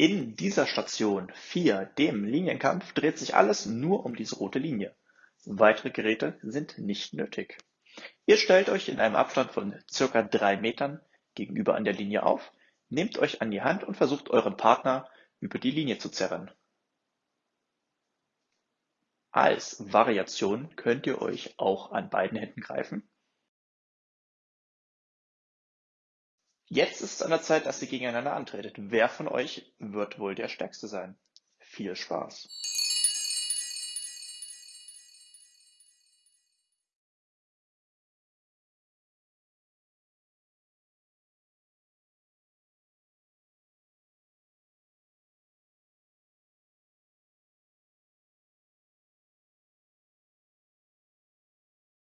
In dieser Station 4, dem Linienkampf, dreht sich alles nur um diese rote Linie. Weitere Geräte sind nicht nötig. Ihr stellt euch in einem Abstand von circa drei Metern gegenüber an der Linie auf, nehmt euch an die Hand und versucht euren Partner über die Linie zu zerren. Als Variation könnt ihr euch auch an beiden Händen greifen. Jetzt ist es an der Zeit, dass ihr gegeneinander antretet. Wer von euch wird wohl der Stärkste sein? Viel Spaß!